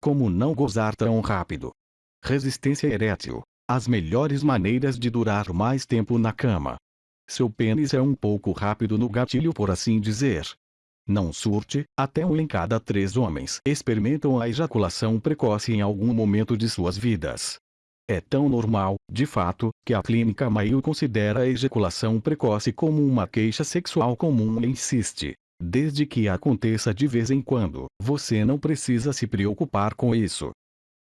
Como não gozar tão rápido? Resistência erétil. As melhores maneiras de durar mais tempo na cama. Seu pênis é um pouco rápido no gatilho por assim dizer. Não surte, até um em cada três homens experimentam a ejaculação precoce em algum momento de suas vidas. É tão normal, de fato, que a clínica Mayo considera a ejaculação precoce como uma queixa sexual comum e insiste, Desde que aconteça de vez em quando, você não precisa se preocupar com isso.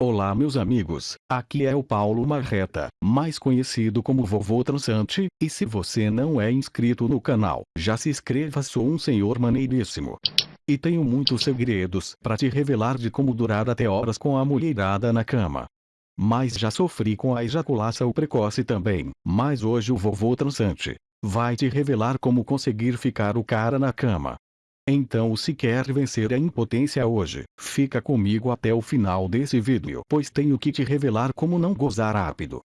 Olá meus amigos, aqui é o Paulo Marreta, mais conhecido como Vovô Transante, e se você não é inscrito no canal, já se inscreva sou um senhor maneiríssimo. E tenho muitos segredos para te revelar de como durar até horas com a mulherada na cama. Mas já sofri com a ejaculação precoce também, mas hoje o Vovô Transante vai te revelar como conseguir ficar o cara na cama. Então se quer vencer a impotência hoje, fica comigo até o final desse vídeo pois tenho que te revelar como não gozar rápido.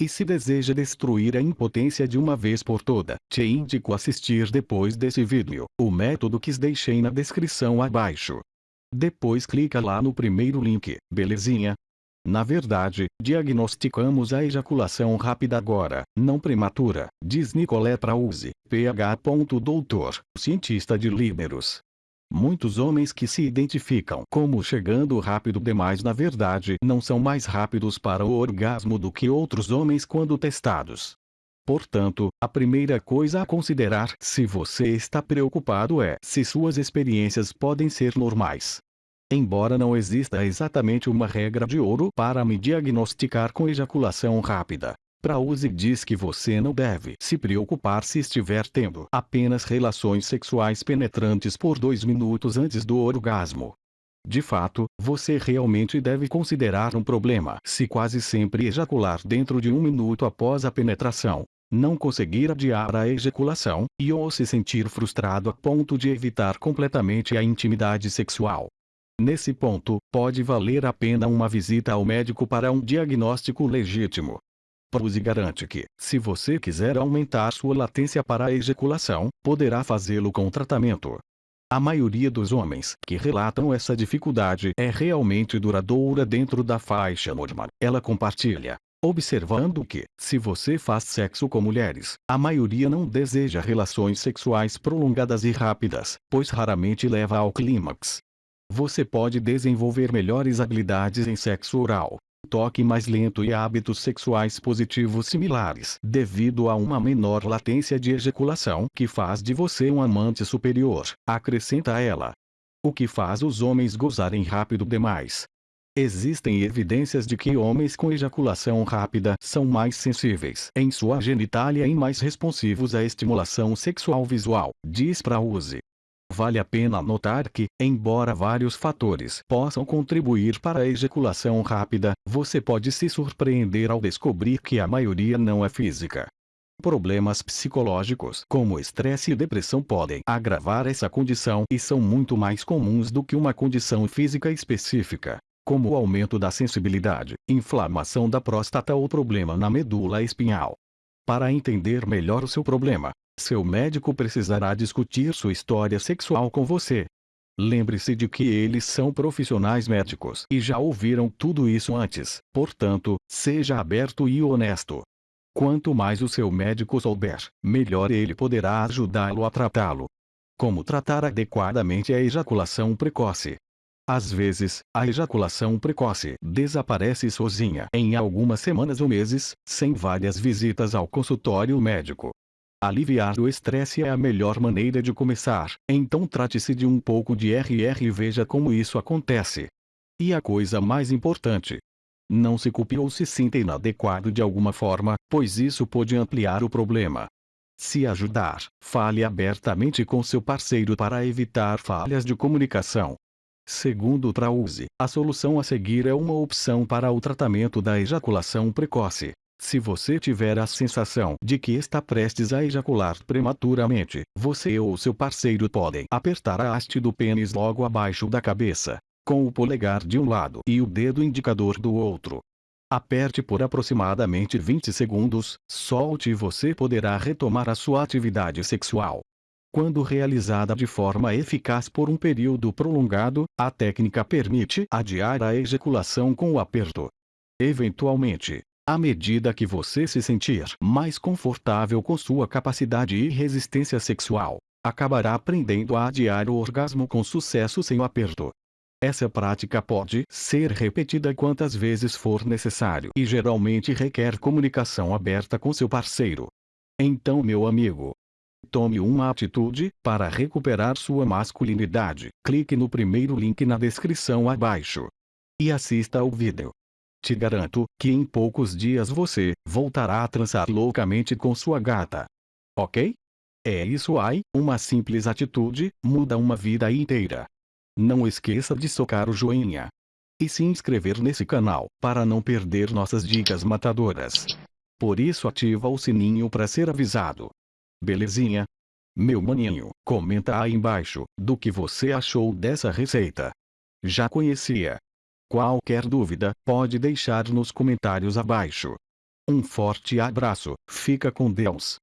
E se deseja destruir a impotência de uma vez por toda, te indico assistir depois desse vídeo, o método que deixei na descrição abaixo. Depois clica lá no primeiro link, belezinha? Na verdade, diagnosticamos a ejaculação rápida agora, não prematura, diz Nicolé Trauzi, PH. Doutor, cientista de líderos. Muitos homens que se identificam como chegando rápido demais na verdade não são mais rápidos para o orgasmo do que outros homens quando testados. Portanto, a primeira coisa a considerar se você está preocupado é se suas experiências podem ser normais. Embora não exista exatamente uma regra de ouro para me diagnosticar com ejaculação rápida, Prause diz que você não deve se preocupar se estiver tendo apenas relações sexuais penetrantes por dois minutos antes do orgasmo. De fato, você realmente deve considerar um problema se quase sempre ejacular dentro de um minuto após a penetração, não conseguir adiar a ejaculação, e ou se sentir frustrado a ponto de evitar completamente a intimidade sexual. Nesse ponto, pode valer a pena uma visita ao médico para um diagnóstico legítimo. Pruse garante que, se você quiser aumentar sua latência para a ejaculação, poderá fazê-lo com tratamento. A maioria dos homens que relatam essa dificuldade é realmente duradoura dentro da faixa normal. Ela compartilha, observando que, se você faz sexo com mulheres, a maioria não deseja relações sexuais prolongadas e rápidas, pois raramente leva ao clímax. Você pode desenvolver melhores habilidades em sexo oral, toque mais lento e hábitos sexuais positivos similares, devido a uma menor latência de ejaculação que faz de você um amante superior, acrescenta ela. O que faz os homens gozarem rápido demais. Existem evidências de que homens com ejaculação rápida são mais sensíveis em sua genitália e mais responsivos à estimulação sexual visual, diz Prause. Vale a pena notar que, embora vários fatores possam contribuir para a ejaculação rápida, você pode se surpreender ao descobrir que a maioria não é física. Problemas psicológicos como estresse e depressão podem agravar essa condição e são muito mais comuns do que uma condição física específica, como o aumento da sensibilidade, inflamação da próstata ou problema na medula espinhal. Para entender melhor o seu problema, seu médico precisará discutir sua história sexual com você. Lembre-se de que eles são profissionais médicos e já ouviram tudo isso antes, portanto, seja aberto e honesto. Quanto mais o seu médico souber, melhor ele poderá ajudá-lo a tratá-lo. Como tratar adequadamente a ejaculação precoce? Às vezes, a ejaculação precoce desaparece sozinha em algumas semanas ou meses, sem várias visitas ao consultório médico. Aliviar o estresse é a melhor maneira de começar, então trate-se de um pouco de RR e veja como isso acontece. E a coisa mais importante. Não se culpe ou se sinta inadequado de alguma forma, pois isso pode ampliar o problema. Se ajudar, fale abertamente com seu parceiro para evitar falhas de comunicação. Segundo Trause, a solução a seguir é uma opção para o tratamento da ejaculação precoce. Se você tiver a sensação de que está prestes a ejacular prematuramente, você ou seu parceiro podem apertar a haste do pênis logo abaixo da cabeça, com o polegar de um lado e o dedo indicador do outro. Aperte por aproximadamente 20 segundos, solte e você poderá retomar a sua atividade sexual. Quando realizada de forma eficaz por um período prolongado, a técnica permite adiar a ejaculação com o aperto. Eventualmente, à medida que você se sentir mais confortável com sua capacidade e resistência sexual, acabará aprendendo a adiar o orgasmo com sucesso sem o aperto. Essa prática pode ser repetida quantas vezes for necessário e geralmente requer comunicação aberta com seu parceiro. Então, meu amigo, tome uma atitude para recuperar sua masculinidade. Clique no primeiro link na descrição abaixo e assista ao vídeo. Te garanto que em poucos dias você voltará a transar loucamente com sua gata. Ok? É isso aí, uma simples atitude, muda uma vida inteira. Não esqueça de socar o joinha. E se inscrever nesse canal, para não perder nossas dicas matadoras. Por isso ativa o sininho para ser avisado. Belezinha? Meu maninho, comenta aí embaixo, do que você achou dessa receita. Já conhecia? Qualquer dúvida, pode deixar nos comentários abaixo. Um forte abraço, fica com Deus.